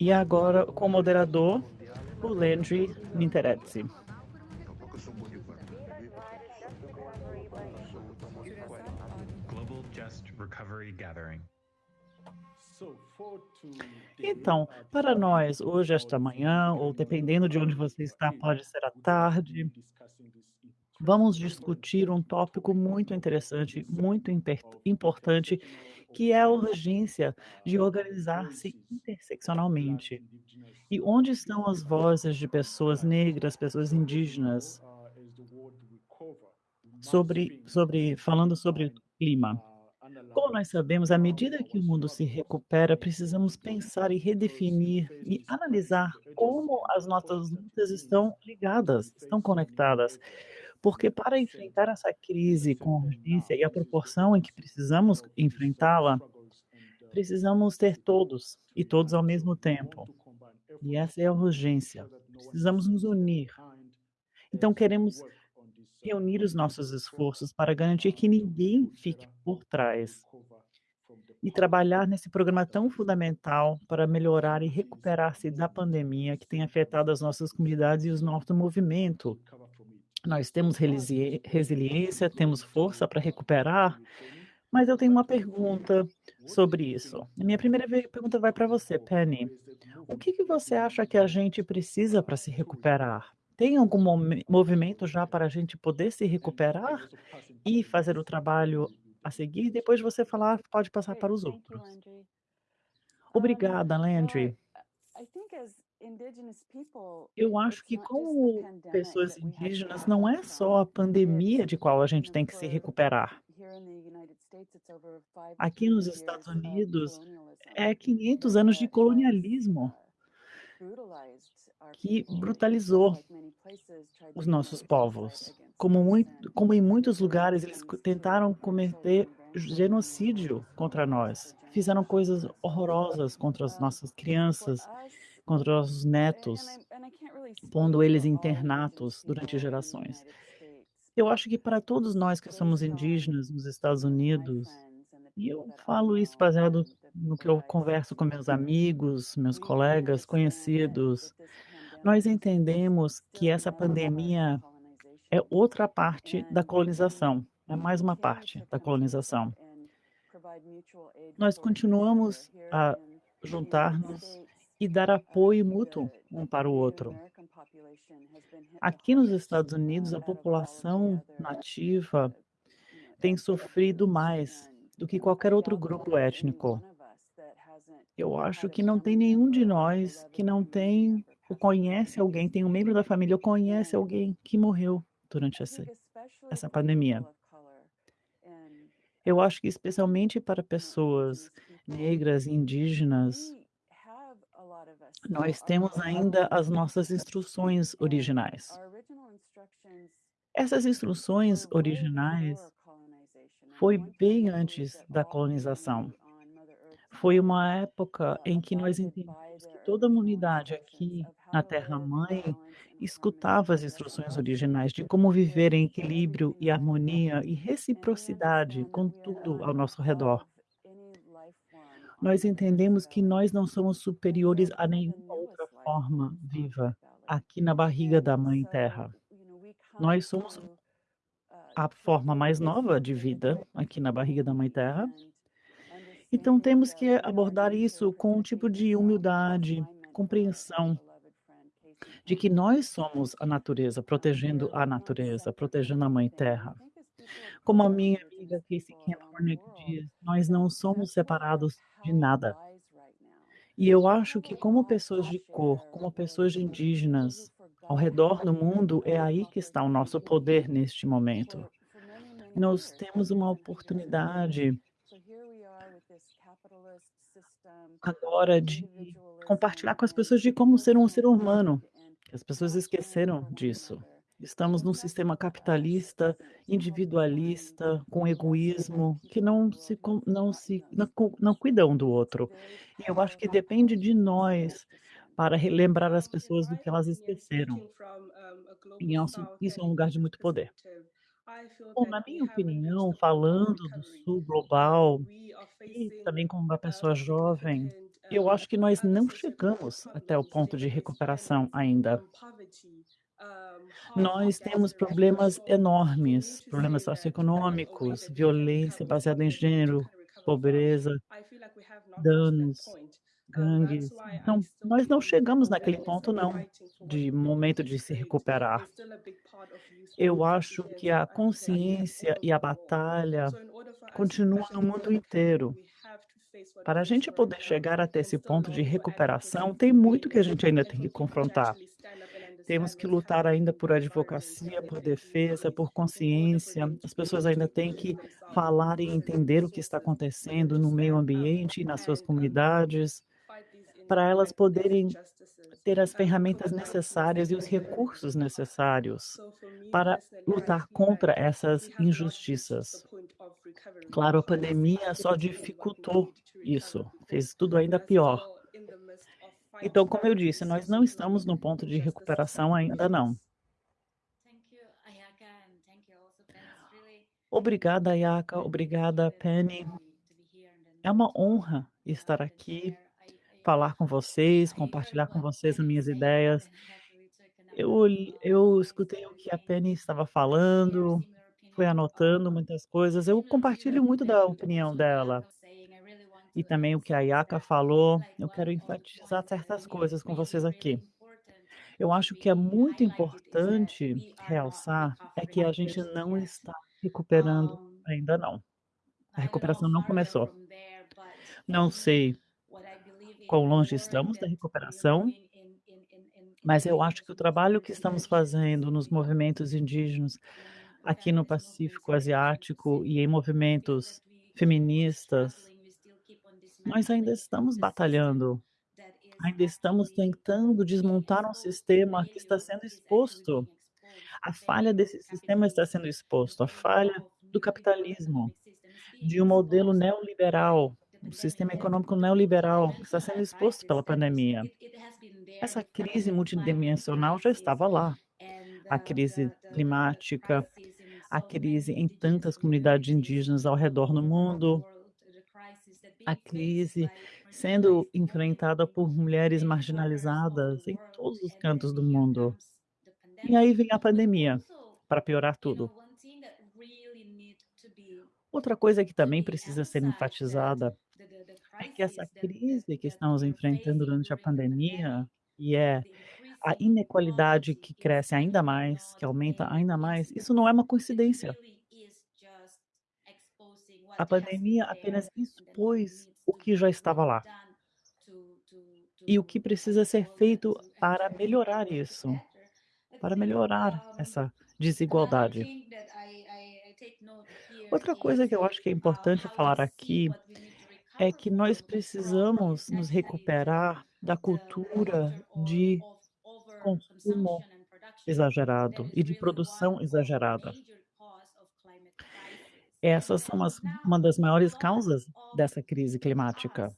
E agora, como moderador, o Landry Gathering. Então, para nós, hoje, esta manhã, ou dependendo de onde você está, pode ser à tarde, vamos discutir um tópico muito interessante, muito importante, que é a urgência de organizar-se interseccionalmente. E onde estão as vozes de pessoas negras, pessoas indígenas, sobre, sobre, falando sobre o clima? Como nós sabemos, à medida que o mundo se recupera, precisamos pensar e redefinir e analisar como as nossas lutas estão ligadas, estão conectadas. Porque para enfrentar essa crise com urgência e a proporção em que precisamos enfrentá-la, precisamos ter todos e todos ao mesmo tempo. E essa é a urgência. Precisamos nos unir. Então, queremos reunir os nossos esforços para garantir que ninguém fique por trás e trabalhar nesse programa tão fundamental para melhorar e recuperar-se da pandemia que tem afetado as nossas comunidades e o nosso movimento. Nós temos relisi- resiliência, temos força para recuperar, mas eu tenho uma pergunta sobre isso. A minha primeira pergunta vai para você, Penny. O que que você acha que a gente precisa para se recuperar? Tem algum movimento já para a gente poder se recuperar e fazer o trabalho a seguir? Depois você falar, pode passar Great. para os outros. Obrigada, Landry. Eu acho que como pessoas indígenas, não é só a pandemia de qual a gente tem que se recuperar. Aqui nos 300 Estados Unidos, é 500 anos de colonialismo uh, que brutalizou os nossos povos. Como, muito, como em muitos lugares eles tentaram cometer genocídio contra nós. Fizeram coisas horrorosas contra as nossas crianças, contra os netos, pondo eles internatos durante gerações. Eu acho que para todos nós que somos indígenas nos Estados Unidos, e eu falo isso baseado no que eu converso com meus amigos, meus colegas, conhecidos, nós entendemos que essa pandemia é outra parte da colonização, é mais uma parte da colonização. Nós continuamos a juntar-nos. E dar apoio mútuo um para o outro. Aqui nos Estados Unidos, a população nativa tem sofrido mais do que qualquer outro grupo étnico. Eu acho que não tem nenhum de nós que não tem ou conhece alguém, tem um membro da família ou conhece alguém que morreu durante essa, essa pandemia. Eu acho que especialmente para pessoas negras indígenas, nós temos ainda as nossas instruções originais. Essas instruções originais foi bem antes da colonização. Foi uma época em que nós entendemos que toda a humanidade aqui na to Terra live in Mãe balance and harmony escutava as instruções originais de como viver em equilíbrio e harmonia e reciprocidade com tudo ao nosso redor. Nós entendemos que nós não somos superiores a nenhuma outra forma viva aqui na barriga da Mãe Terra. Nós somos uh, a forma mais nova de vida aqui na barriga da Mãe Terra. Então temos que abordar isso com um tipo de humildade, compreensão de que nós somos a natureza, protegendo a natureza, protegendo a Mãe Terra. Como a minha amiga Casey Camp Hornick diz, nós não somos separados de nada. E eu acho que como pessoas de cor, como pessoas indígenas ao redor do mundo, é aí que está o nosso poder neste momento. Nós temos uma oportunidade agora de compartilhar com as pessoas de como ser um ser humano. As pessoas esqueceram disso. Estamos num sistema capitalista, individualista, com egoísmo, que não se não se não, não do outro. E eu acho que depende de nós para relembrar as pessoas do que elas esqueceram. E isso, south isso é um lugar de muito poder. Bom, na minha opinião, falando do. Sul global e também como uma pessoa jovem, Eu acho que nós não chegamos até o ponto de recuperação ainda. Um, poverty, um, harm Nós temos problemas enormes, problemas socioeconômicos, violência baseada em gênero, pobreza, danos, gangues. Então, nós não chegamos naquele ponto não, de momento de se recuperar. Eu acho que a consciência e a batalha So in order for us to continua actually no mundo inteiro. Para a gente poder chegar até esse ponto de recuperação, tem to muito que a gente ainda tem que confrontar. Temos que lutar ainda in por advocacia, por defesa, por consciência. As pessoas ainda têm que falar e entender o que está acontecendo no meio ambiente e nas suas comunidades, para elas poderem ter as ferramentas necessárias e os recursos necessários para lutar contra essas injustiças. Claro, a pandemia só dificultou isso, fez tudo ainda pior. Então, como eu disse, nós não estamos no ponto de recuperação ainda não. Obrigada, Ayaka, obrigada, Penny. É uma honra estar aqui, falar com vocês, compartilhar com vocês as minhas ideias. Eu, eu escutei o que a Penny estava falando, fui anotando muitas coisas. Eu compartilho muito da opinião dela. E também o que a Yaka falou, eu quero enfatizar certas coisas com vocês aqui. Eu acho que é muito importante realçar é que a gente não está recuperando ainda não. A recuperação não começou. Não sei quão longe estamos da recuperação, mas eu acho que o trabalho que estamos fazendo nos movimentos indígenas in aqui no Pacífico Asiático e em movimentos feministas, nós ainda estamos batalhando, ainda estamos tentando desmontar um sistema que está sendo exposto. A falha desse sistema está sendo exposto, a falha do capitalismo, de um modelo neoliberal, um sistema econômico neoliberal que está sendo exposto pela pandemia. Essa crise multidimensional já estava lá. A crise climática, a crise em tantas comunidades indígenas ao redor the mundo, a crise sendo enfrentada por mulheres marginalizadas em todos os cantos do mundo. E aí vem a pandemia para piorar tudo. Outra coisa que também precisa ser enfatizada é que essa crise que estamos enfrentando durante a pandemia, e é a inequalidade que cresce ainda mais, que aumenta ainda mais, isso não é uma coincidência. A has been pandemia apenas expôs o que já estava lá to, to, e o que precisa ser feito to para melhorar isso, para melhorar essa desigualdade. Outra is coisa que eu acho que é uh, importante falar aqui é que nós precisamos is nos recuperar da cultura de consumo exagerado e de produção exagerada. Essas são as, uma das maiores causas dessa crise climática.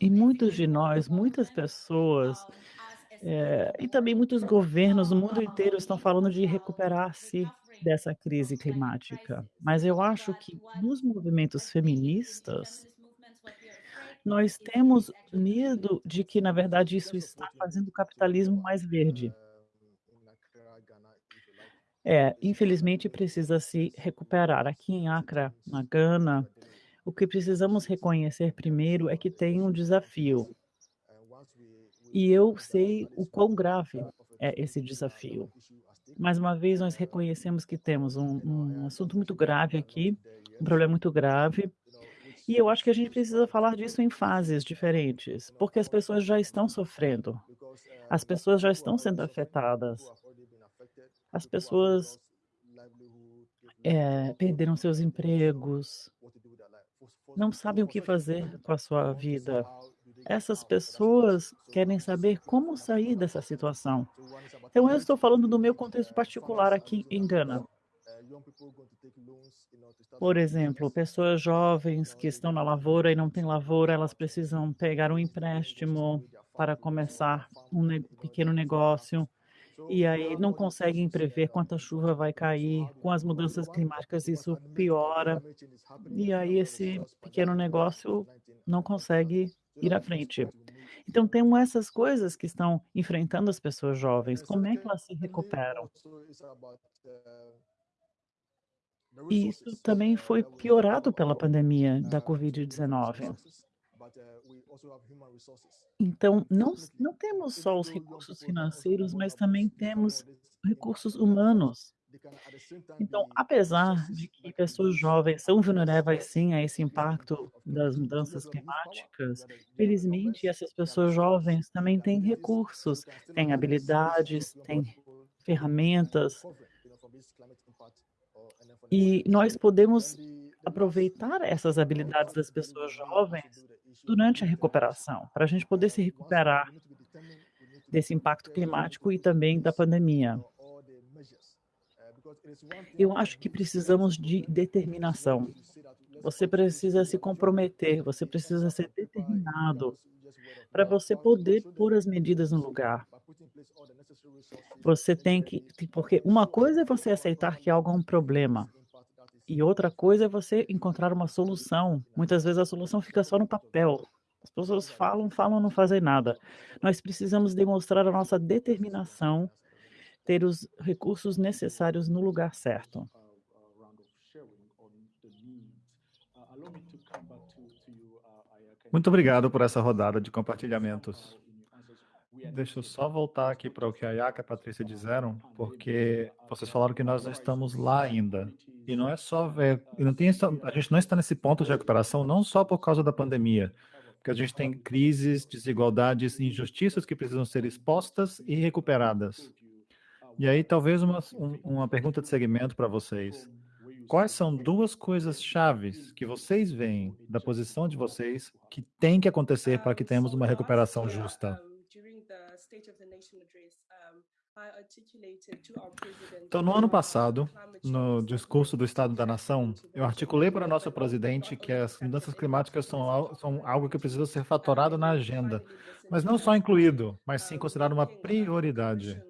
E muitos de nós, muitas pessoas, é, e também muitos governos no mundo inteiro estão falando de recuperar-se dessa crise climática. Mas eu acho que nos movimentos feministas, nós temos medo de que, na verdade, isso está fazendo o capitalismo mais verde. É, infelizmente precisa se recuperar. Aqui em Accra, na Gana, o que precisamos reconhecer primeiro é que tem um desafio. E eu sei o quão grave é esse desafio. Mais uma vez, nós reconhecemos que temos um, um assunto muito grave aqui, um problema muito grave, e eu acho que a gente precisa falar disso em fases diferentes, porque as pessoas já estão sofrendo, as pessoas já estão sendo afetadas, as pessoas é, perderam seus empregos, não sabem o que fazer com a sua vida. Essas pessoas querem saber como sair dessa situação. Então, eu estou falando do meu contexto particular aqui em Gana. Por exemplo, pessoas jovens que estão na lavoura e não têm lavoura, elas precisam pegar um empréstimo para começar um pequeno negócio e aí não conseguem prever quanta chuva vai cair. Com as mudanças climáticas, isso piora. E aí esse pequeno negócio não consegue ir à frente. Então temos essas coisas que estão enfrentando as pessoas jovens, como é que elas se recuperam? E isso também foi piorado pela pandemia da Covid-19. Então, não não temos só os recursos financeiros, mas também temos recursos humanos. Então, apesar de que pessoas jovens são vulneráveis sim a esse impacto das mudanças climáticas, felizmente essas pessoas jovens também têm recursos, têm habilidades, têm ferramentas. E nós podemos aproveitar essas habilidades das pessoas jovens durante a recuperação, para a gente poder se recuperar desse impacto climático e também da pandemia. Eu acho que precisamos de determinação. Você precisa se comprometer, você precisa ser determinado para você poder pôr as medidas no lugar. Você tem que porque uma coisa é você aceitar que algo é um problema, e outra coisa é você encontrar uma solução. Muitas vezes a solução fica só no papel. As pessoas falam, falam, não fazem nada. Nós precisamos demonstrar a nossa determinação, ter os recursos necessários no lugar certo. Muito obrigado por essa rodada de compartilhamentos. Deixa eu só voltar aqui para o que a Yaka e a Patrícia disseram, porque vocês falaram que nós não estamos lá ainda. E não é só ver, não tem, a gente não está nesse ponto de recuperação não só por causa da pandemia, porque a gente tem crises, desigualdades, injustiças que precisam ser expostas e recuperadas. E aí talvez uma, uma pergunta de segmento para vocês. Quais são duas coisas chaves que vocês veem da posição de vocês que tem que acontecer para que tenhamos uma recuperação justa? Então, no ano passado, no discurso do Estado da Nação, eu articulei para o nosso presidente que as mudanças climáticas são, são algo que precisa ser fatorado na agenda, mas não só incluído, mas sim considerado uma prioridade.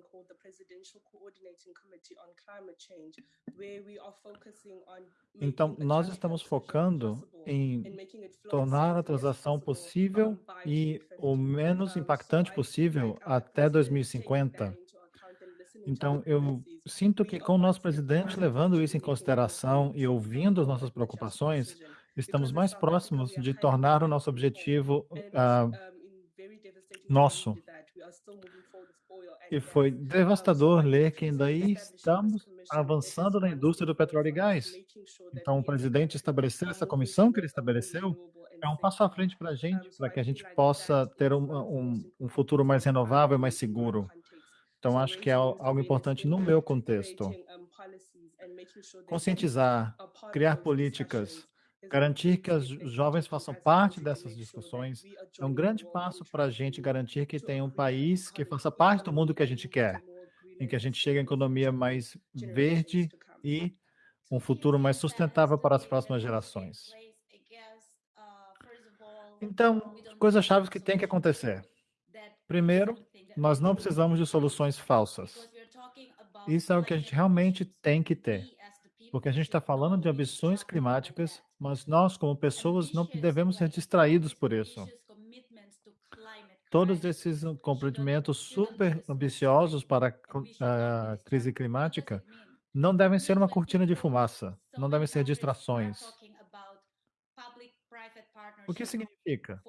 Então, nós estamos focando em tornar a transação possível e o menos impactante possível até 2050. Então, eu sinto que com o nosso presidente levando isso em consideração e ouvindo as nossas preocupações, estamos mais próximos de tornar o nosso objetivo uh, nosso. E foi devastador ler que ainda estamos avançando na indústria do petróleo e gás. Então, o presidente estabelecer essa comissão que ele estabeleceu é um passo à frente para a gente, para que a gente possa ter um, um, um futuro mais renovável e mais seguro. Então, acho que é algo importante no meu contexto. Conscientizar, criar políticas, Garantir que os jovens façam parte dessas discussões é um grande passo para a gente garantir que tem um país que faça parte do mundo que a gente quer, em que a gente chegue a economia mais verde e um futuro mais sustentável para as próximas gerações. Então, coisas chaves que tem que acontecer. Primeiro, nós não precisamos de soluções falsas. Isso é o que a gente realmente tem que ter porque a gente está falando de ambições climáticas, mas nós, como pessoas, não devemos ser distraídos por isso. Todos esses comprometimentos super ambiciosos para a crise climática não devem ser uma cortina de fumaça, não devem ser distrações. O que significa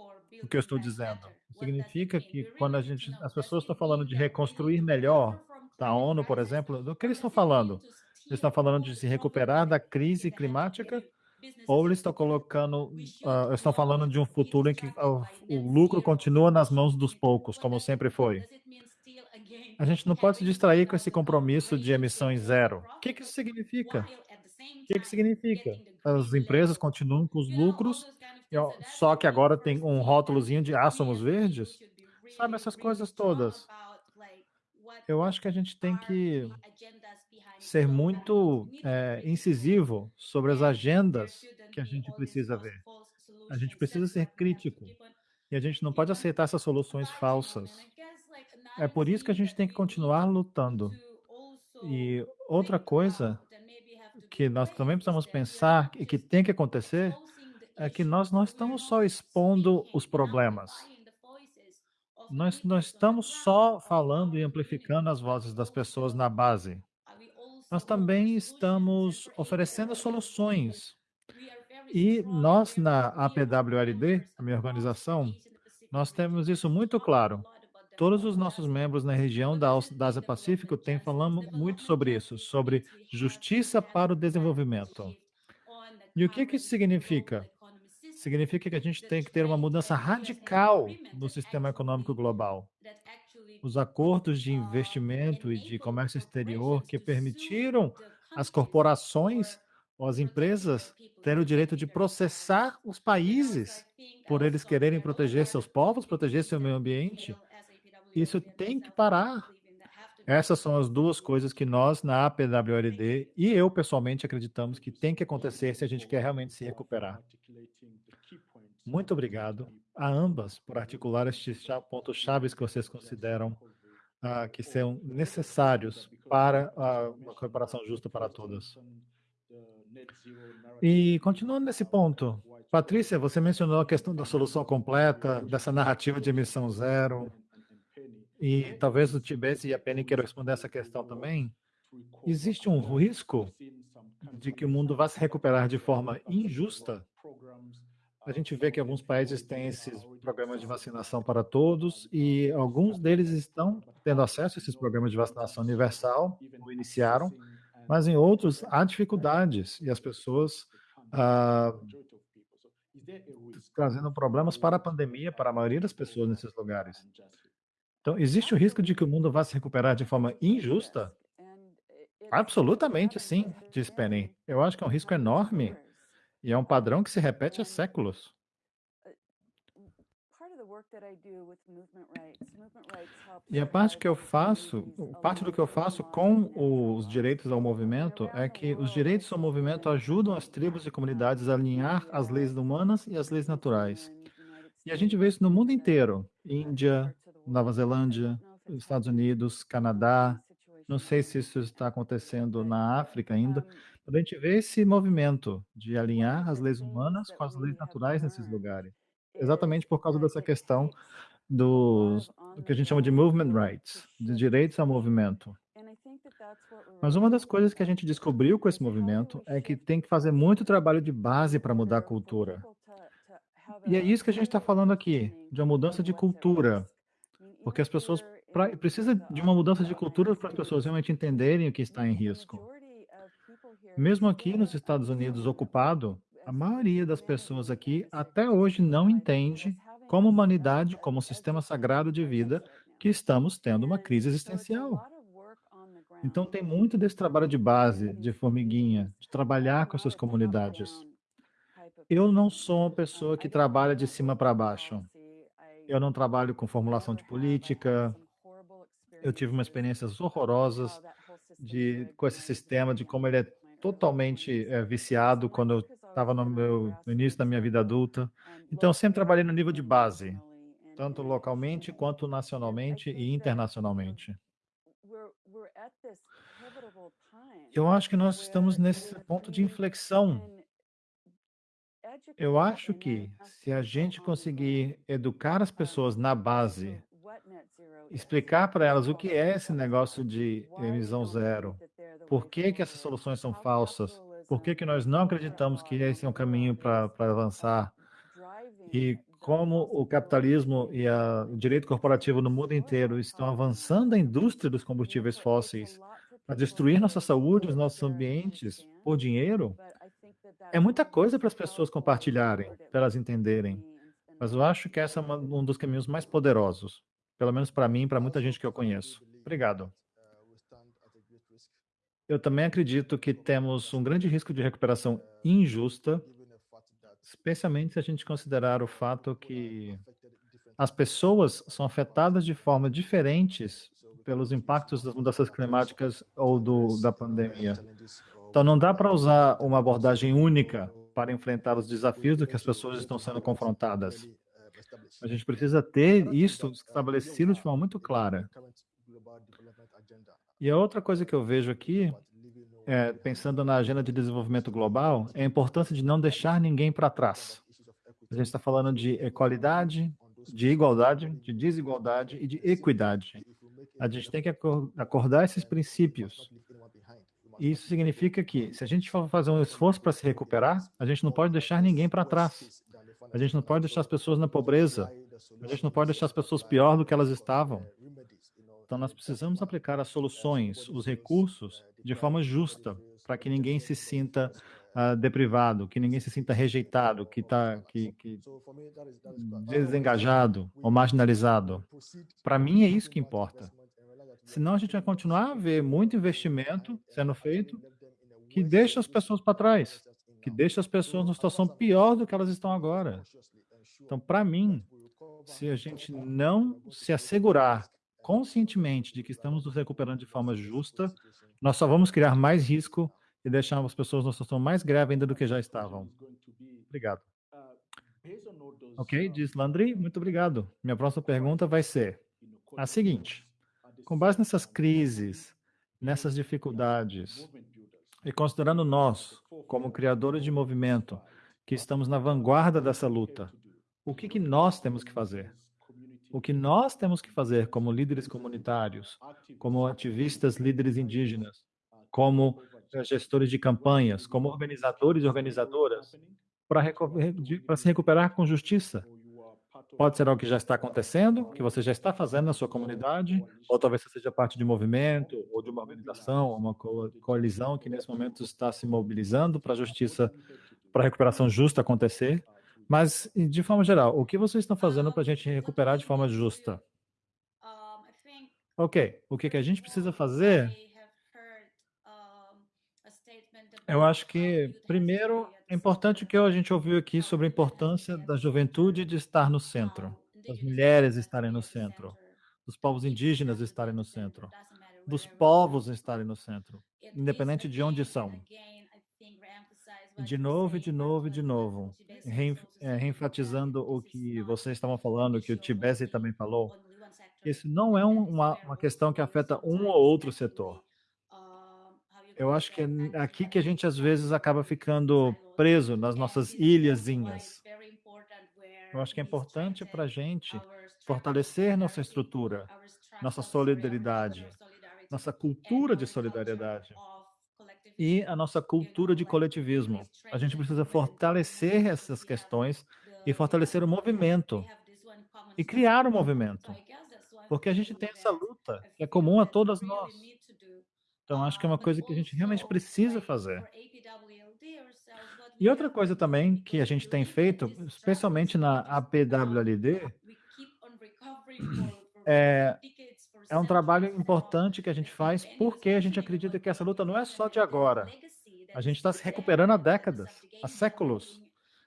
o que eu estou dizendo? Significa que quando a gente, as pessoas estão falando de reconstruir melhor, da ONU, por exemplo, do que eles estão falando? Eles estão falando de se recuperar da crise climática ou eles estão colocando, uh, estão falando de um futuro em que uh, o lucro continua nas mãos dos poucos, como sempre foi? A gente não pode se distrair com esse compromisso de emissões zero. O que, que isso significa? O que, que significa? As empresas continuam com os lucros, só que agora tem um rótulozinho de ah, somos verdes? Sabe, essas coisas todas. Eu acho que a gente tem que ser muito é, incisivo sobre as agendas que a gente precisa ver. A gente precisa ser crítico e a gente não pode aceitar essas soluções falsas. É por isso que a gente tem que continuar lutando. E outra coisa que nós também precisamos pensar e que tem que acontecer é que nós não estamos só expondo os problemas. Nós não estamos só falando e amplificando as vozes das pessoas na base. Nós também estamos oferecendo soluções. E nós, na APWLD, a minha organização, nós temos isso muito claro. Todos os nossos membros na região da Ásia Pacífico têm falando muito sobre isso, sobre justiça para o desenvolvimento. E o que, que isso significa? Significa que a gente tem que ter uma mudança radical no sistema econômico global. Os acordos de investimento e de comércio exterior que permitiram as corporações ou as empresas terem o direito de processar os países por eles quererem proteger seus povos, proteger seu meio ambiente. Isso tem que parar. Essas são as duas coisas que nós, na APWRD, e eu pessoalmente acreditamos que tem que acontecer se a gente quer realmente se recuperar. Muito obrigado a ambas por articular estes pontos chaves que vocês consideram uh, que são necessários para uma cooperação justa para todos. E continuando nesse ponto, Patrícia, você mencionou a questão da solução completa, dessa narrativa de emissão zero, e talvez o Tibete e a Penny queiram responder essa questão também. Existe um risco de que o mundo vá se recuperar de forma injusta? A gente vê que alguns países têm esses programas de vacinação para todos e alguns deles estão tendo acesso a esses programas de vacinação universal, ou iniciaram, mas em outros há dificuldades e as pessoas ah, trazendo problemas para a pandemia para a maioria das pessoas nesses lugares. Então, existe o risco de que o mundo vá se recuperar de forma injusta? Absolutamente sim, diz Penny. Eu acho que é um risco enorme e é um padrão que se repete há séculos. E a parte que eu faço, parte do que eu faço com os direitos ao movimento é que os direitos ao movimento ajudam as tribos e comunidades a alinhar as leis humanas e as leis naturais. E a gente vê isso no mundo inteiro. Índia, Nova Zelândia, Estados Unidos, Canadá. Não sei se isso está acontecendo na África ainda, mas a gente vê esse movimento de alinhar as leis humanas com as leis naturais nesses lugares. Exatamente por causa dessa questão dos, do que a gente chama de movement rights, de direitos ao movimento. Mas uma das coisas que a gente descobriu com esse movimento é que tem que fazer muito trabalho de base para mudar a cultura. E é isso que a gente está falando aqui, de uma mudança de cultura. Porque as pessoas pra, precisa de uma mudança de cultura para as pessoas realmente entenderem o que está em risco. Mesmo aqui nos Estados Unidos ocupado, a maioria das pessoas aqui até hoje não entende como humanidade, como sistema sagrado de vida, que estamos tendo uma crise existencial. Então tem muito desse trabalho de base, de formiguinha, de trabalhar com essas comunidades. Eu não sou uma pessoa que trabalha de cima para baixo. Eu não trabalho com formulação de política. Eu tive umas experiências horrorosas de, com esse sistema, de como ele é totalmente é, viciado quando eu estava no, meu, no início da minha vida adulta. Então, eu sempre trabalhei no nível de base, tanto localmente quanto nacionalmente e internacionalmente. Eu acho que nós estamos nesse ponto de inflexão eu acho que se a gente conseguir educar as pessoas na base, explicar para elas o que é esse negócio de emissão zero, por que, que essas soluções são falsas, por que, que nós não acreditamos que esse é um caminho para avançar, e como o capitalismo e a, o direito corporativo no mundo inteiro estão avançando a indústria dos combustíveis fósseis para destruir nossa saúde, os nossos ambientes por dinheiro, é muita coisa para as pessoas compartilharem, para elas entenderem. Mas eu acho que esse é uma, um dos caminhos mais poderosos, pelo menos para mim e para muita gente que eu conheço. Obrigado. Eu também acredito que temos um grande risco de recuperação injusta, especialmente se a gente considerar o fato que as pessoas são afetadas de forma diferentes pelos impactos das mudanças climáticas ou do, da pandemia. Então, não dá para usar uma abordagem única para enfrentar os desafios do que as pessoas estão sendo confrontadas. A gente precisa ter isso estabelecido de forma muito clara. E a outra coisa que eu vejo aqui, é, pensando na agenda de desenvolvimento global, é a importância de não deixar ninguém para trás. A gente está falando de equalidade, de igualdade, de desigualdade e de equidade. A gente tem que acordar esses princípios. Isso significa que, se a gente for fazer um esforço para se recuperar, a gente não pode deixar ninguém para trás. A gente não pode deixar as pessoas na pobreza. A gente não pode deixar as pessoas pior do que elas estavam. Então, nós precisamos aplicar as soluções, os recursos, de forma justa, para que ninguém se sinta uh, deprivado, que ninguém se sinta rejeitado, que está que, que desengajado ou marginalizado. Para mim, é isso que importa. Senão, a gente vai continuar a ver muito investimento sendo feito que deixa as pessoas para trás, que deixa as pessoas numa situação pior do que elas estão agora. Então, para mim, se a gente não se assegurar conscientemente de que estamos nos recuperando de forma justa, nós só vamos criar mais risco e deixar as pessoas numa situação mais grave ainda do que já estavam. Obrigado. Ok, diz Landry, muito obrigado. Minha próxima pergunta vai ser a seguinte. Com base nessas crises, nessas dificuldades, e considerando nós, como criadores de movimento, que estamos na vanguarda dessa luta, o que, que nós temos que fazer? O que nós temos que fazer como líderes comunitários, como ativistas, líderes indígenas, como eh, gestores de campanhas, como organizadores e organizadoras, para se recuperar com justiça. Pode ser algo que já está acontecendo, que você já está fazendo na sua comunidade, ou talvez você seja parte de um movimento, ou de uma organização, uma coalizão que nesse momento está se mobilizando para a justiça, para a recuperação justa acontecer. Mas, de forma geral, o que vocês estão fazendo para a gente recuperar de forma justa? Ok, o que a gente precisa fazer? Eu acho que, primeiro, é importante o que a gente ouviu aqui sobre a importância da juventude de estar no centro, das mulheres estarem no centro, dos povos indígenas estarem no centro, dos povos estarem no centro, independente de onde são de novo, de novo, de novo, é, reenfatizando o que vocês estavam falando, que o Tibesi também falou. Isso não é uma, uma questão que afeta um ou outro setor. Eu acho que é aqui que a gente às vezes acaba ficando preso nas nossas ilhazinhas. Eu acho que é importante para a gente fortalecer nossa estrutura, nossa solidariedade, nossa cultura de solidariedade e a nossa cultura de coletivismo. A gente precisa fortalecer essas questões e fortalecer o movimento e criar o um movimento, porque a gente tem essa luta que é comum a todas nós. Então, acho que é uma coisa que a gente realmente precisa fazer. E outra coisa também que a gente tem feito, especialmente na APWLD, é é um trabalho importante que a gente faz porque a gente acredita que essa luta não é só de agora. A gente está se recuperando há décadas, há séculos.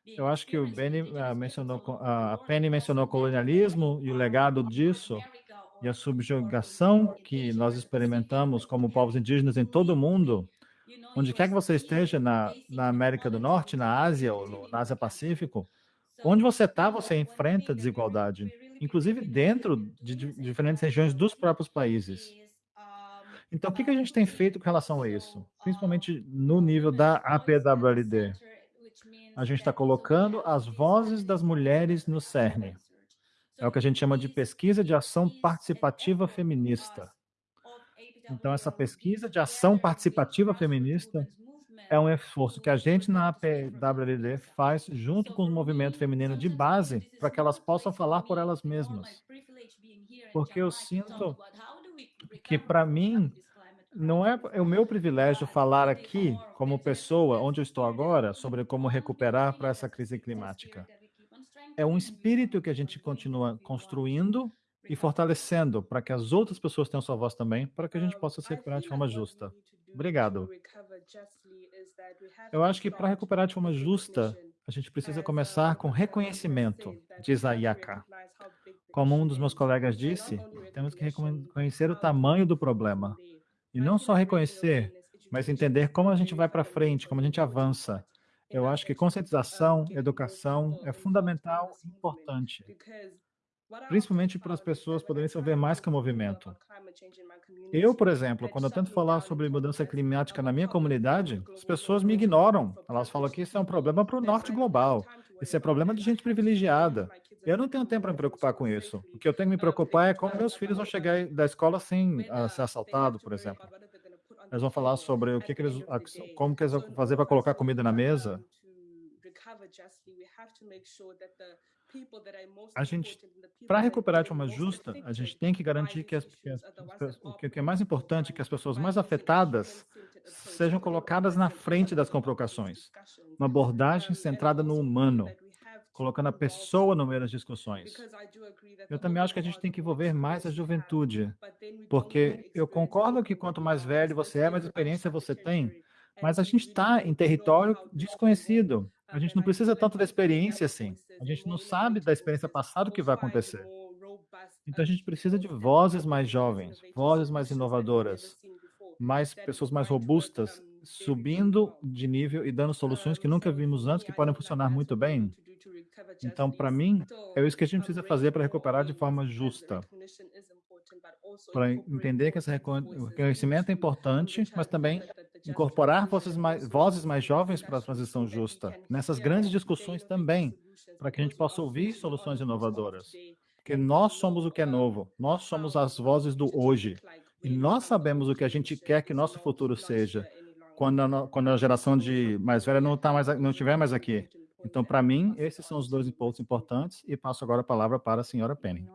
Eu acho que o Benny uh, mencionou, a Penny mencionou o colonialismo e o legado disso e a subjugação que nós experimentamos como povos indígenas em todo o mundo. Onde quer que você esteja na, na América do Norte, na Ásia ou no, na Ásia Pacífico, onde você está, você enfrenta desigualdade inclusive dentro de diferentes regiões dos próprios países. Então, o que a gente tem feito com relação a isso? Principalmente no nível da APWLD. A gente está colocando as vozes das mulheres no cerne. É o que a gente chama de pesquisa de ação participativa feminista. Então, essa pesquisa de ação participativa feminista é um esforço que a gente na APWLD faz junto com o movimento feminino de base para que elas possam falar por elas mesmas. Porque eu sinto que, para mim, não é o meu privilégio falar aqui, como pessoa, onde eu estou agora, sobre como recuperar para essa crise climática. É um espírito que a gente continua construindo e fortalecendo para que as outras pessoas tenham sua voz também, para que a gente possa se recuperar de forma justa. Obrigado. Eu acho que para recuperar de forma justa, a gente precisa começar com reconhecimento, diz a Yaka. Como um dos meus colegas disse, temos que reconhecer o tamanho do problema. E não só reconhecer, mas entender como a gente vai para frente, como a gente avança. Eu acho que conscientização, educação é fundamental e importante principalmente para as pessoas poderem se ver mais que o movimento. Eu, por exemplo, quando eu tento falar sobre mudança climática na minha comunidade, as pessoas me ignoram. Elas falam que isso é um problema para o norte global. Esse é problema de gente privilegiada. Eu não tenho tempo para me preocupar com isso. O que eu tenho que me preocupar é como meus filhos vão chegar da escola sem uh, ser assaltados, por exemplo. Eles vão falar sobre o que, que eles, como que eles vão fazer para colocar comida na mesa. A gente, para recuperar de forma justa, a gente tem que garantir que, as, que, as, o que é mais importante, que as pessoas mais afetadas sejam colocadas na frente das comprovações. Uma abordagem centrada no humano, colocando a pessoa no meio das discussões. Eu também acho que a gente tem que envolver mais a juventude, porque eu concordo que quanto mais velho você é, mais experiência você tem, mas a gente está em território desconhecido. A gente não precisa tanto da experiência assim. A gente não sabe da experiência passada o que vai acontecer. Então a gente precisa de vozes mais jovens, vozes mais inovadoras, mais pessoas mais robustas, subindo de nível e dando soluções que nunca vimos antes, que podem funcionar muito bem. Então, para mim, é isso que a gente precisa fazer para recuperar de forma justa. Para entender que esse reconhecimento é importante, mas também incorporar vozes mais, vozes mais jovens para a transição justa, nessas grandes discussões também, para que a gente possa ouvir soluções inovadoras. Porque nós somos o que é novo, nós somos as vozes do hoje, e nós sabemos o que a gente quer que nosso futuro seja, quando a, quando a geração de mais velha não, tá mais, não estiver mais aqui. Então, para mim, esses são os dois pontos importantes, e passo agora a palavra para a senhora Penny.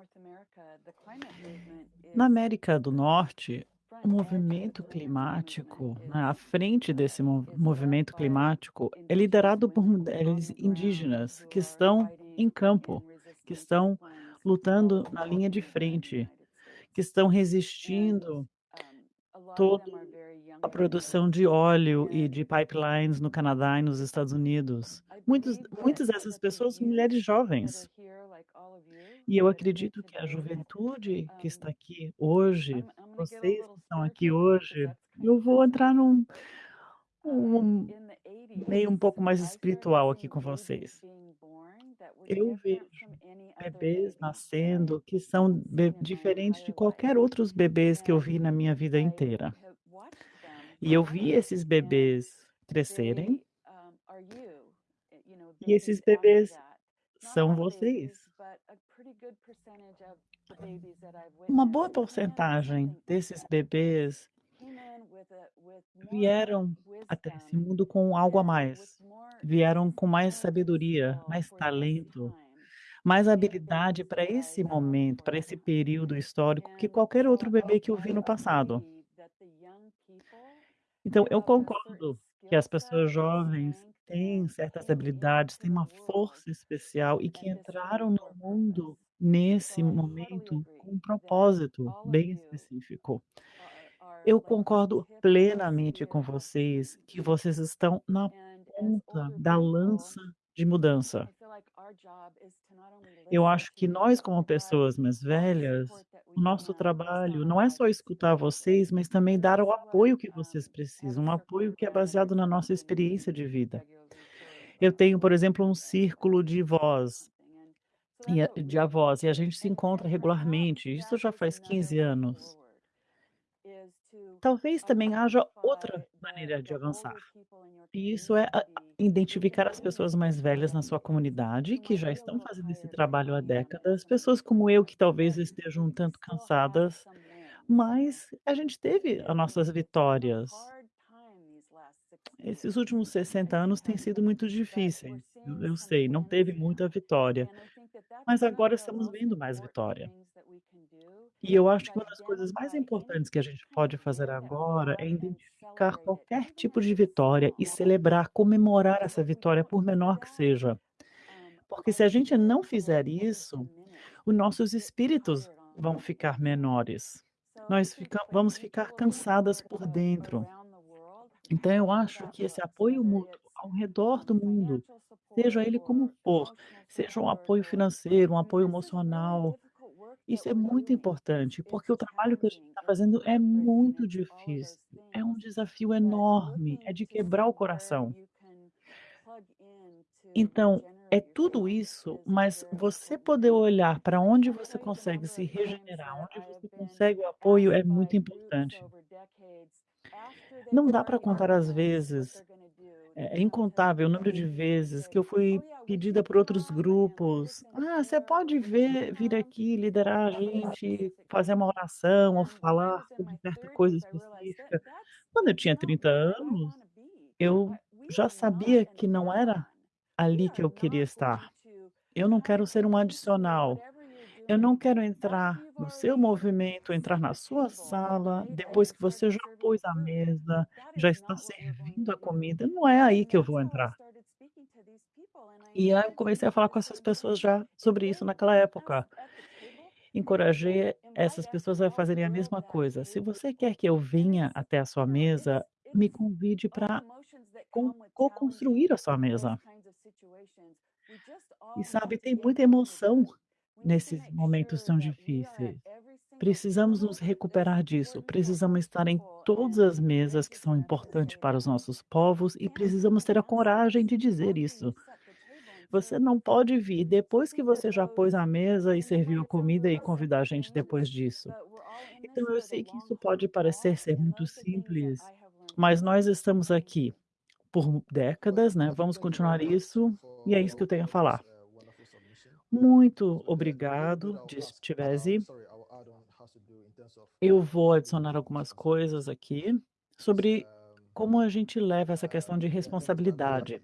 Na América do Norte, o movimento climático, né, à frente desse movimento climático, é liderado por mulheres indígenas que estão em campo, que estão lutando na linha de frente, que estão resistindo toda a produção de óleo e de pipelines no Canadá e nos Estados Unidos. Muitos, muitas dessas pessoas são mulheres jovens. E eu acredito que a juventude que está aqui hoje, vocês que estão aqui hoje, eu vou entrar num um meio um pouco mais espiritual aqui com vocês. Eu vejo bebês nascendo que são diferentes de qualquer outros bebês que eu vi na minha vida inteira. E eu vi esses bebês crescerem. E esses bebês são vocês. Uma boa porcentagem desses bebês vieram até esse mundo com algo a mais. Vieram com mais sabedoria, mais talento, mais habilidade para esse momento, para esse período histórico que qualquer outro bebê que eu vi no passado. Então, eu concordo que as pessoas jovens têm certas habilidades, têm uma força especial e que entraram no mundo nesse momento com um propósito bem específico. Eu concordo plenamente com vocês que vocês estão na ponta da lança de mudança. Eu acho que nós, como pessoas mais velhas, o nosso trabalho não é só escutar vocês, mas também dar o apoio que vocês precisam, um apoio que é baseado na nossa experiência de vida. Eu tenho, por exemplo, um círculo de voz, de avós, e a gente se encontra regularmente, isso já faz 15 anos. Talvez também haja outra maneira de avançar. E isso é identificar as pessoas mais velhas na sua comunidade, que já estão fazendo esse trabalho há décadas, pessoas como eu que talvez estejam um tanto cansadas, mas a gente teve as nossas vitórias. Esses últimos 60 anos têm sido muito difíceis. Eu, eu sei, não teve muita vitória, mas agora estamos vendo mais vitória. E eu acho que uma das coisas mais importantes que a gente pode fazer agora é identificar qualquer tipo de vitória e celebrar, comemorar essa vitória, por menor que seja. Porque se a gente não fizer isso, os nossos espíritos vão ficar menores. Nós fica, vamos ficar cansadas por dentro. Então, eu acho que esse apoio mútuo ao redor do mundo, seja ele como for, seja um apoio financeiro, um apoio emocional, isso é muito importante, porque o trabalho que a gente está fazendo é muito difícil, é um desafio enorme, é de quebrar o coração. Então, é tudo isso, mas você poder olhar para onde você consegue se regenerar, onde você consegue o apoio é muito importante. Não dá para contar as vezes É é incontável o número de vezes que eu fui pedida por outros grupos: "Ah, você pode ver vir aqui liderar a gente, fazer uma oração ou falar sobre certa coisa específica". Quando eu tinha 30 anos, eu já sabia que não era ali que eu queria estar. Eu não quero ser um adicional. Eu não quero entrar no seu movimento, entrar na sua sala, depois que você já pôs a mesa, já está servindo a comida, não é aí que eu vou entrar. E aí eu comecei a falar com essas pessoas já sobre isso naquela época. Encorajei essas pessoas a fazerem a mesma coisa. Se você quer que eu venha até a sua mesa, me convide para co co-construir a sua mesa. E sabe, tem muita emoção nesses momentos tão difíceis. Precisamos nos recuperar disso, precisamos estar em todas as mesas que são importantes para os nossos povos e precisamos ter a coragem de dizer isso. Você não pode vir depois que você já pôs a mesa e serviu a comida e convidar a gente depois disso. Então eu sei que isso pode parecer ser muito simples, mas nós estamos aqui por décadas, né, vamos continuar isso, e é isso que eu tenho a falar. Muito obrigado, disse Tivesi. Eu vou adicionar algumas coisas aqui sobre como a gente leva essa questão de responsabilidade.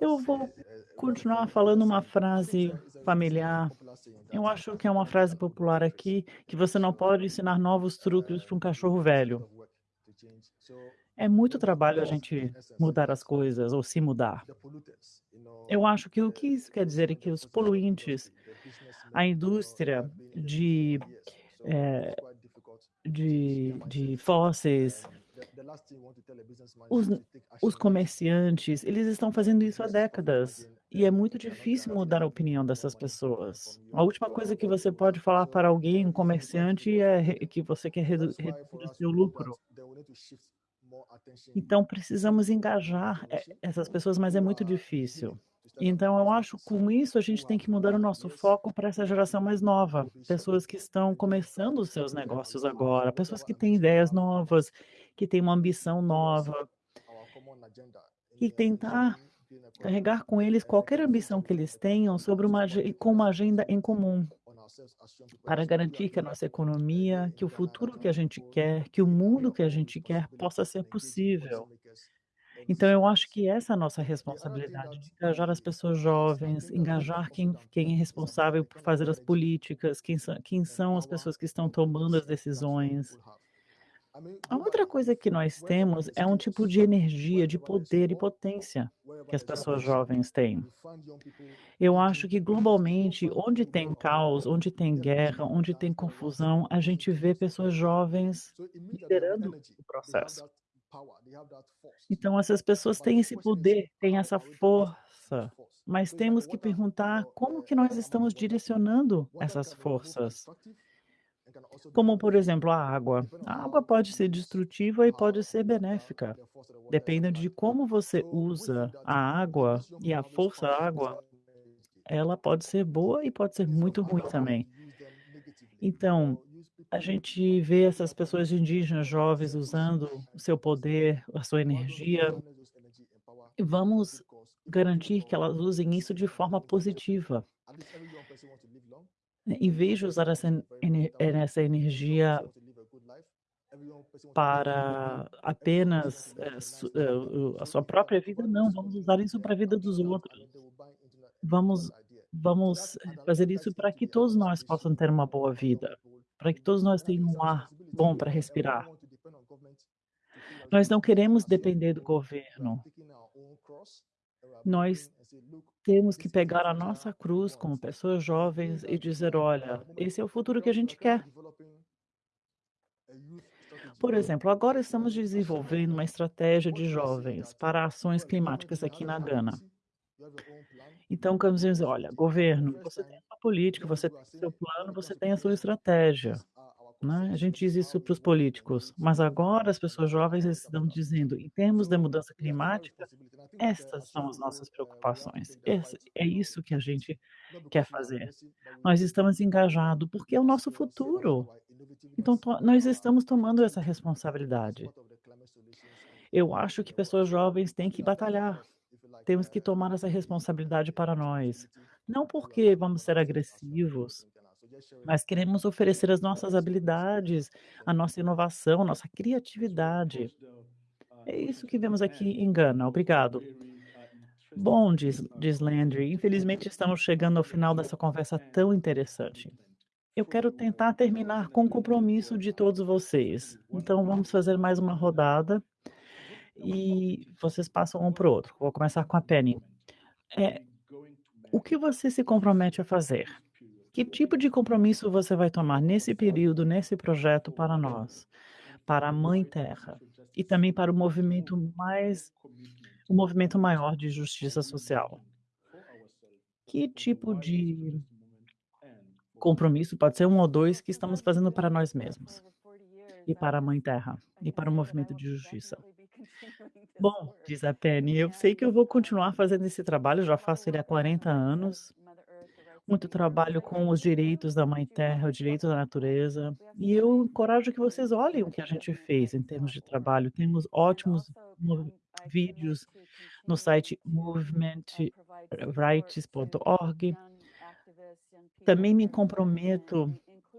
Eu vou continuar falando uma frase familiar. Eu acho que é uma frase popular aqui, que você não pode ensinar novos truques para um cachorro velho. É muito trabalho a gente mudar as coisas ou se mudar. Eu acho que o que isso quer dizer é que os poluentes, a indústria de, eh, de de fósseis, os os comerciantes, eles estão fazendo isso há décadas, e é muito difícil mudar a opinião dessas pessoas. A última coisa que você pode falar para alguém, um comerciante, é que você quer redu reduzir o lucro. Então precisamos engajar, eh, essas pessoas, mas é muito difícil. Então eu acho, com isso, a gente tem que mudar o nosso foco para essa geração mais nova, pessoas que estão começando os seus negócios agora, pessoas que têm ideias novas, que têm uma ambição nova. E tentar carregar com eles qualquer ambição que eles tenham sobre uma com uma agenda em comum, para garantir que a nossa economia, que o futuro que a gente quer, que o mundo que a gente quer possa ser possível. Então eu acho que essa é a nossa responsabilidade, de engajar as pessoas jovens, engajar quem quem é responsável por fazer as políticas, quem sã quem são as pessoas que estão tomando as decisões. A outra coisa que nós temos é um tipo de energia, de poder e potência que as pessoas jovens têm. Eu acho que globalmente, onde tem caos, onde tem guerra, onde tem confusão, a gente vê pessoas jovens liderando o processo. Então essas pessoas têm esse poder, têm essa força, mas temos que perguntar como que nós estamos direcionando essas forças. Como, por exemplo, a água. A água pode ser destrutiva e pode ser benéfica. Depende de como você usa a água e a força água, ela pode ser boa e pode ser muito ruim também. Então, a gente vê essas pessoas indígenas jovens usando o seu poder, a sua energia. E vamos garantir que elas usem isso de forma positiva. Em vez de usar essa ener essa energia para apenas, eh, su eh, a sua própria vida, não, vamos usar isso para a vida dos outros. Vamos vamos fazer isso para que todos nós possam ter uma boa vida, para que todos nós tenham um ar bom para respirar. Nós não queremos depender do governo. Nós temos que pegar a nossa cruz como pessoas jovens e dizer: "Olha, esse é o futuro que a gente quer". Por exemplo, agora estamos desenvolvendo uma estratégia de jovens para ações climáticas aqui na Gana. Então, vamos dizer: "Olha, governo, você tem a sua política, você tem o seu plano, você tem a sua estratégia", né. A gente diz isso para os políticos, mas agora as pessoas jovens estão dizendo: "Em termos da mudança climática, estas são as nossas preocupações, esse é isso que a gente quer fazer. Nós estamos engajado, porque é o nosso futuro. Então nós estamos tomando essa responsabilidade. Eu acho que pessoas jovens têm que batalhar. Temos que tomar essa responsabilidade para nós. Não porque vamos ser agressivos, mas queremos oferecer as nossas habilidades, a nossa inovação, nossa criatividade. É isso que vemos aqui em Gana. Obrigado. Bom, diz, diz Landry, infelizmente estamos chegando ao final dessa conversa tão interessante. Eu quero tentar terminar com o compromisso de todos vocês. Então vamos fazer mais uma rodada e vocês passam um para o outro. Vou começar com a Penny. É, o que você se compromete a fazer? Que tipo de compromisso você vai tomar nesse período, nesse projeto para nós, para a Mãe Terra e também para o movimento mais, o movimento maior de justiça social? Que tipo de compromisso, pode ser um ou dois, que estamos fazendo para nós mesmos e para a Mãe Terra e para o movimento de justiça? Bom, diz a Penny, eu sei que eu vou continuar fazendo esse trabalho, já faço ele há 40 anos. Muito trabalho com os direitos da Mãe Terra, o direito da natureza. E eu encorajo que vocês olhem o que a gente fez em termos de trabalho. Temos ótimos vídeos no site movementrights.org. Também me comprometo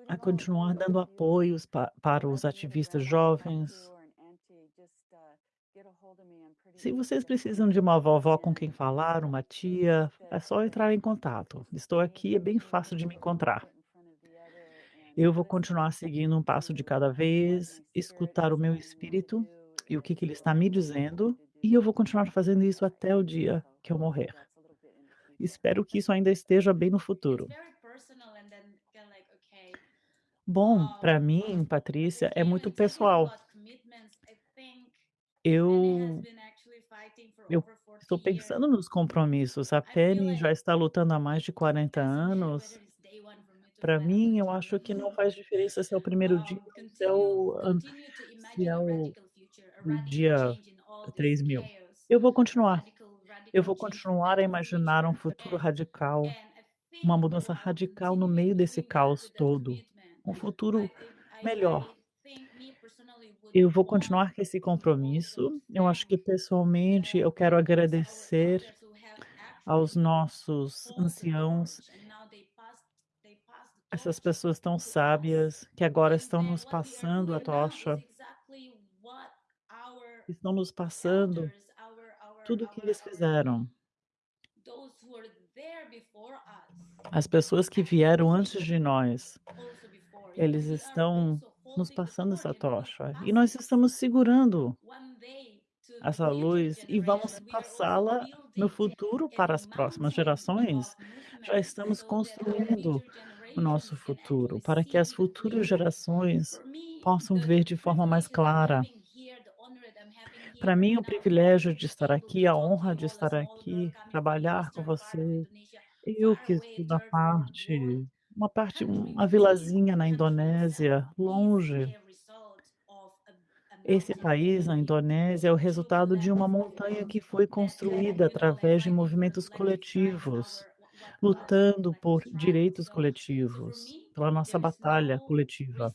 a continuar dando apoios pa para os ativistas jovens. Se vocês precisam de uma vovó com quem falar, uma tia, é só entrar em contato. Estou aqui, é bem fácil de me encontrar. Eu vou continuar seguindo um passo de cada vez, escutar o meu espírito e o que, que ele está me dizendo, e eu vou continuar fazendo isso até o dia que eu morrer. Espero que isso ainda esteja bem no futuro. Bom, para mim, Patrícia, é muito pessoal. Eu eu estou pensando nos compromissos. A Penny já está lutando há mais de 40 anos. Para mim, eu acho que não faz diferença se é o primeiro dia, se é o, se é o, o dia 3000. Eu vou continuar. Eu vou continuar a imaginar um futuro radical, uma mudança radical no meio desse caos todo, um futuro melhor. Eu vou continuar com esse compromisso. Eu acho que pessoalmente eu quero agradecer aos nossos anciãos, essas pessoas tão sábias que agora estão nos passando a tocha, estão nos passando tudo o que eles fizeram. As pessoas que vieram antes de nós, eles estão nos passando essa tocha e nós estamos segurando essa luz e vamos passá-la no futuro para as próximas gerações. Já estamos construindo o nosso futuro para que as futuras gerações possam ver de forma mais clara. Para mim, o privilégio de estar aqui, a honra de estar aqui, trabalhar com você. Eu que estou na parte uma parte, uma vilazinha na Indonésia, longe. Esse país, a Indonésia, é o resultado de uma montanha que foi construída através de movimentos coletivos, lutando por direitos coletivos, pela nossa batalha coletiva.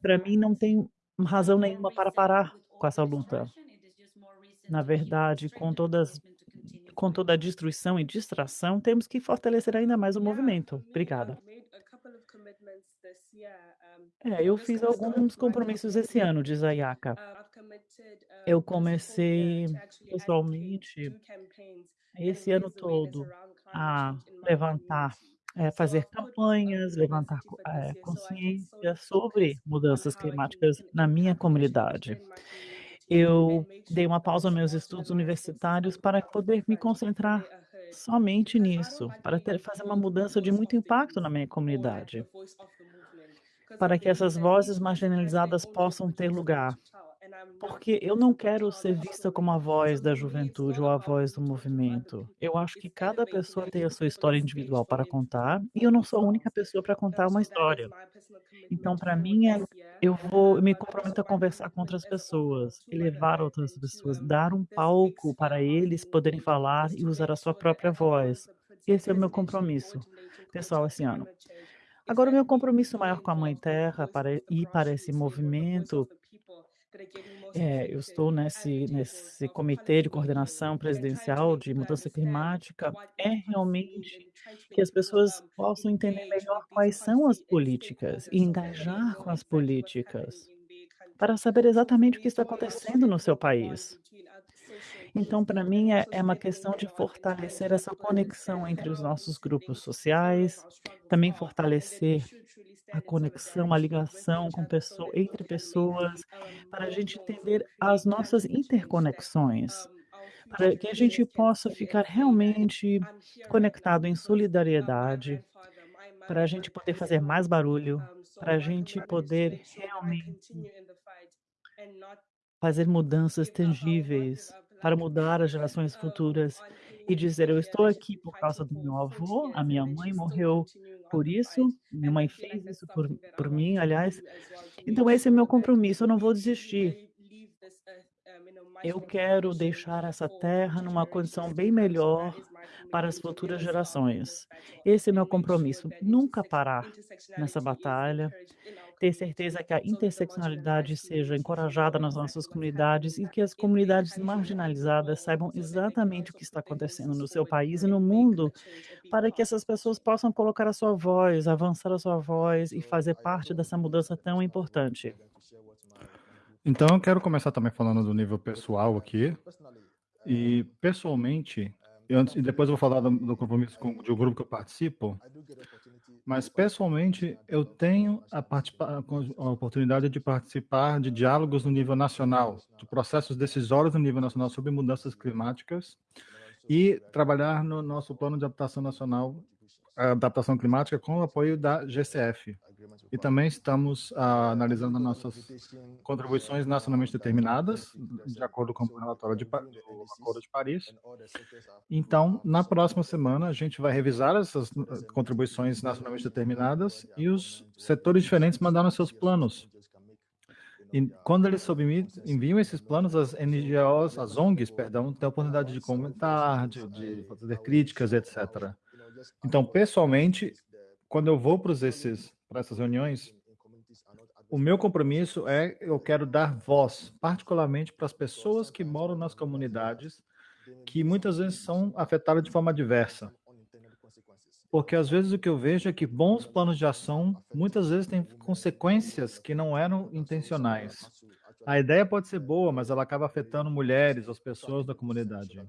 Para mim, não tem razão nenhuma para parar com essa luta. Na verdade, com todas com toda a destruição e distração, temos que fortalecer ainda mais o movimento. Obrigada. É, eu fiz alguns compromissos esse ano, diz a Yaka. Eu comecei pessoalmente esse ano todo a levantar, é, fazer campanhas, levantar é, consciência sobre mudanças climáticas na minha comunidade eu dei uma pausa aos meus estudos universitários para poder me concentrar somente nisso, para ter, fazer uma mudança de muito impacto na minha comunidade, para que essas vozes marginalizadas possam ter lugar. Porque eu não quero ser vista como a voz da juventude ou a voz do movimento. Eu acho que cada pessoa tem a sua história individual para contar e eu não sou a única pessoa para contar uma história. Então, para mim, é, eu vou me comprometo a conversar com outras pessoas, levar outras pessoas, dar um palco para eles poderem falar e usar a sua própria voz. Esse é o meu compromisso, pessoal, esse ano. Agora, o meu compromisso maior com a Mãe Terra para, e para esse movimento É, eu estou nesse nesse comitê de coordenação presidencial de mudança climática, é realmente que as pessoas possam entender melhor quais são as políticas e engajar com as políticas, para saber exatamente o que está acontecendo no seu país. Então, para mim, é é uma questão de fortalecer essa conexão entre os nossos grupos sociais, também fortalecer a conexão, a ligação com pessoa entre pessoas, para a gente entender as nossas interconexões, para que a gente possa ficar realmente conectado em solidariedade, para a gente poder fazer mais barulho, para a gente poder realmente fazer mudanças tangíveis, para mudar as gerações futuras e dizer: "Eu estou aqui por causa do meu avô, a minha mãe morreu por isso, minha mãe fez isso por por mim, aliás, então esse é meu compromisso, eu não vou desistir". Eu quero deixar essa terra numa condição bem melhor para as futuras gerações. Esse é meu compromisso, nunca parar nessa batalha, ter certeza que a interseccionalidade seja encorajada nas nossas comunidades e que as comunidades marginalizadas saibam exatamente o que está acontecendo no seu país e no mundo, para que essas pessoas possam colocar a sua voz, avançar a sua voz e fazer parte dessa mudança tão importante. Então eu quero começar também falando do nível pessoal aqui. E pessoalmente, e antes e depois eu vou falar do do compromisso com de um grupo que eu participo. Mas pessoalmente, eu tenho a a oportunidade de participar de diálogos no nível nacional, de processos decisórios no nível nacional sobre mudanças climáticas e trabalhar no nosso plano de adaptação nacional, adaptação climática com o apoio da GCF. E também estamos ah, analisando nossas contribuições nacionalmente determinadas, de acordo com o relatório de, do Acordo de Paris. Então, na próxima semana, a gente vai revisar essas eh, contribuições nacionalmente determinadas e os setores diferentes mandaram seus planos. E quando eles enviam esses planos, as NGOs, as ONGs, perdão, têm a oportunidade de comentar, de, de fazer críticas, etc. Então, pessoalmente, quando eu vou para essas reuniões, o meu compromisso é eu quero dar voz, particularmente para as pessoas que moram nas comunidades, que muitas vezes são afetadas de forma diversa. Porque às vezes o que eu vejo é que bons planos de ação muitas vezes têm consequências que não eram intencionais. A ideia pode ser boa, mas ela acaba afetando mulheres, as pessoas da comunidade.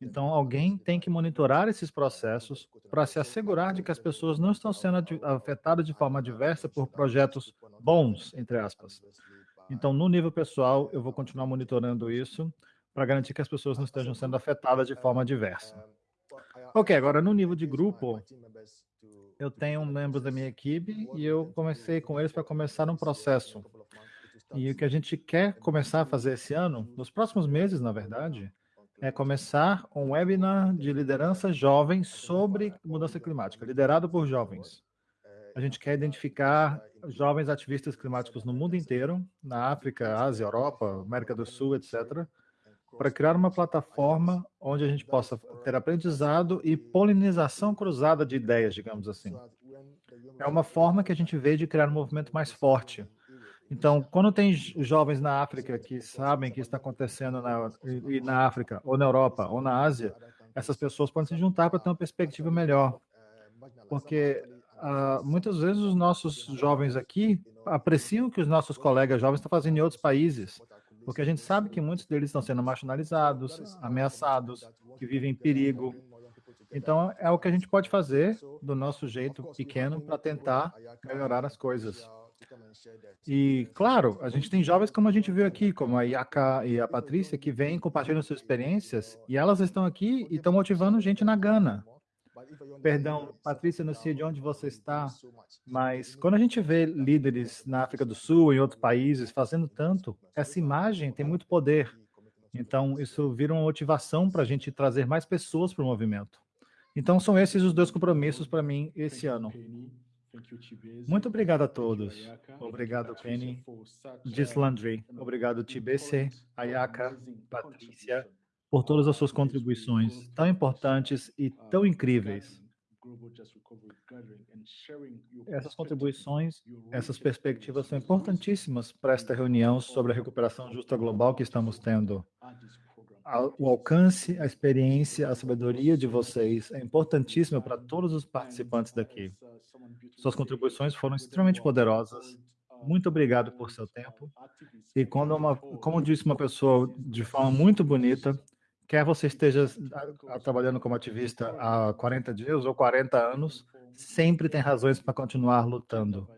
Então, alguém tem que monitorar esses processos para se assegurar de que as pessoas não estão sendo afetadas de forma diversa por projetos bons, entre aspas. Então, no nível pessoal, eu vou continuar monitorando isso para garantir que as pessoas não estejam sendo afetadas de forma diversa. Ok, agora no nível de grupo, eu tenho membros da minha equipe e eu comecei com eles para começar um processo. E o que a gente quer começar a fazer esse ano, nos próximos meses, na verdade, é começar um webinar de liderança jovem sobre mudança climática, liderado por jovens. A gente quer identificar jovens ativistas climáticos no mundo inteiro, na África, Ásia, Europa, América do Sul, etc., para criar uma plataforma onde a gente possa ter aprendizado e polinização cruzada de ideias, digamos assim. É uma forma que a gente vê de criar um movimento mais forte. Então, quando tem jovens na África que sabem que está acontecendo na, e- na África, ou na Europa, ou na Ásia, essas pessoas podem se juntar para ter uma perspectiva melhor. Porque ah, muitas vezes os nossos jovens aqui apreciam o que os nossos colegas jovens estão fazendo em outros países, porque a gente sabe que muitos deles estão sendo marginalizados, ameaçados, que vivem em perigo. Então, é o que a gente pode fazer do nosso jeito pequeno para tentar melhorar as coisas. E, claro, a gente tem jovens como a gente viu aqui, como a Yaka e a Patrícia, que vêm compartilhando suas experiências, e elas estão aqui e estão motivando gente na Gana. Perdão, Patrícia, não sei de onde você está, mas quando a gente vê líderes na África do Sul, em outros países, fazendo tanto, essa imagem tem muito poder. Então, isso vira uma motivação para a gente trazer mais pessoas para o movimento. Então, são esses os dois compromissos para mim esse ano. Muito obrigado a todos. Obrigado, Penny. Gislandry. Obrigado, TBC, Ayaka, Patrícia, por todas as suas contribuições tão importantes e tão incríveis. Essas contribuições, essas perspectivas são importantíssimas para esta reunião sobre a recuperação justa global que estamos tendo. O alcance, a experiência, a sabedoria de vocês é importantíssima para todos os participantes daqui. Suas contribuições foram extremamente poderosas. Muito obrigado por seu tempo. E uma, como disse uma pessoa de forma muito bonita, quer você esteja trabalhando como ativista há 40 dias ou 40 anos, sempre tem razões para continuar lutando.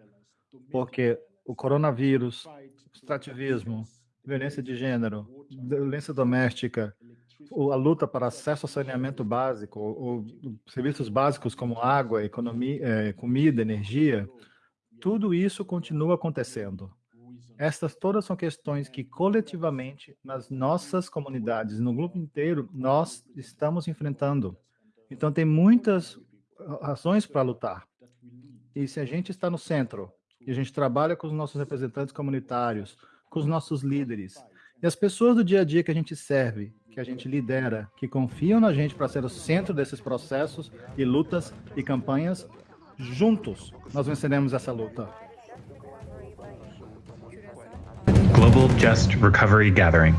Porque o coronavírus, o extrativismo, violência de gênero, violência doméstica, a luta para acesso ao saneamento básico, ou serviços básicos como água, economia, eh, comida, energia, tudo isso continua acontecendo. Estas todas são questões que coletivamente, nas nossas comunidades, no grupo inteiro, nós estamos enfrentando. Então, tem muitas razões para lutar. E se a gente está no centro, e a gente trabalha com os nossos representantes comunitários, com os nossos líderes, e as pessoas do dia a dia que a gente serve, que a gente lidera, que confiam na gente para ser o centro desses processos e lutas e campanhas, juntos nós venceremos essa luta. Global Just Recovery Gathering.